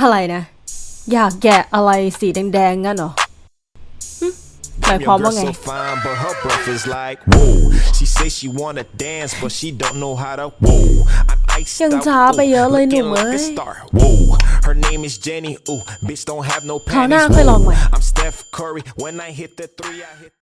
อะไรนะ อยากแกะอะไรสีแดงๆงั้นเหรอหมายความว่าไง ยังช้าไปเยอะเลยหนุ่มเอ้ยคราวหน้าค่อยลองไหม